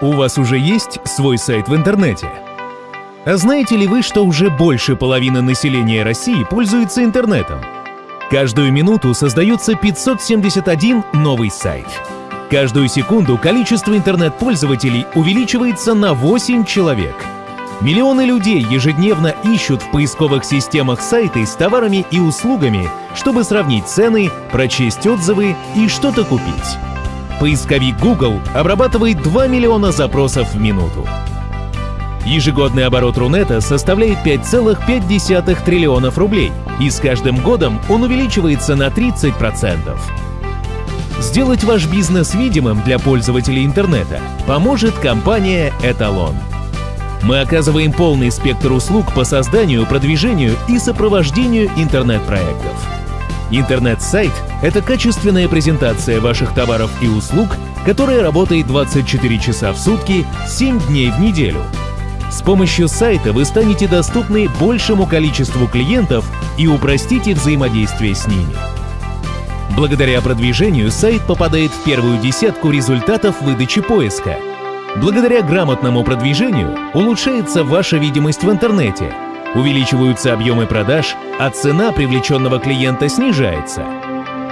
У вас уже есть свой сайт в интернете? А знаете ли вы, что уже больше половины населения России пользуется интернетом? Каждую минуту создается 571 новый сайт. Каждую секунду количество интернет-пользователей увеличивается на 8 человек. Миллионы людей ежедневно ищут в поисковых системах сайты с товарами и услугами, чтобы сравнить цены, прочесть отзывы и что-то купить. Поисковик Google обрабатывает 2 миллиона запросов в минуту. Ежегодный оборот Рунета составляет 5,5 триллионов рублей, и с каждым годом он увеличивается на 30%. Сделать ваш бизнес видимым для пользователей интернета поможет компания «Эталон». Мы оказываем полный спектр услуг по созданию, продвижению и сопровождению интернет-проектов. Интернет-сайт — это качественная презентация ваших товаров и услуг, которая работает 24 часа в сутки, 7 дней в неделю — с помощью сайта вы станете доступны большему количеству клиентов и упростите взаимодействие с ними. Благодаря продвижению сайт попадает в первую десятку результатов выдачи поиска. Благодаря грамотному продвижению улучшается ваша видимость в интернете, увеличиваются объемы продаж, а цена привлеченного клиента снижается.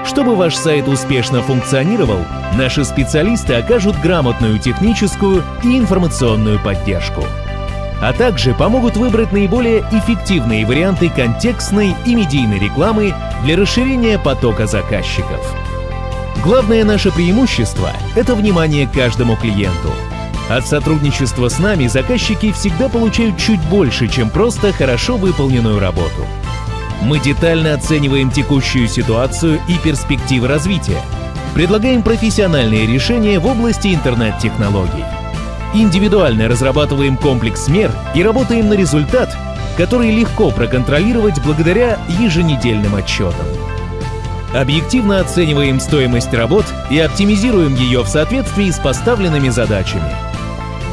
Чтобы ваш сайт успешно функционировал, наши специалисты окажут грамотную техническую и информационную поддержку а также помогут выбрать наиболее эффективные варианты контекстной и медийной рекламы для расширения потока заказчиков. Главное наше преимущество — это внимание каждому клиенту. От сотрудничества с нами заказчики всегда получают чуть больше, чем просто хорошо выполненную работу. Мы детально оцениваем текущую ситуацию и перспективы развития, предлагаем профессиональные решения в области интернет-технологий индивидуально разрабатываем комплекс мер и работаем на результат, который легко проконтролировать благодаря еженедельным отчетам. Объективно оцениваем стоимость работ и оптимизируем ее в соответствии с поставленными задачами.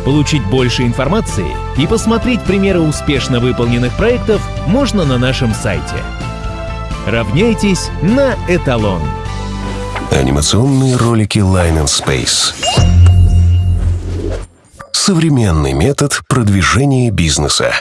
Получить больше информации и посмотреть примеры успешно выполненных проектов можно на нашем сайте. Равняйтесь на эталон. Анимационные ролики Line and Space современный метод продвижения бизнеса.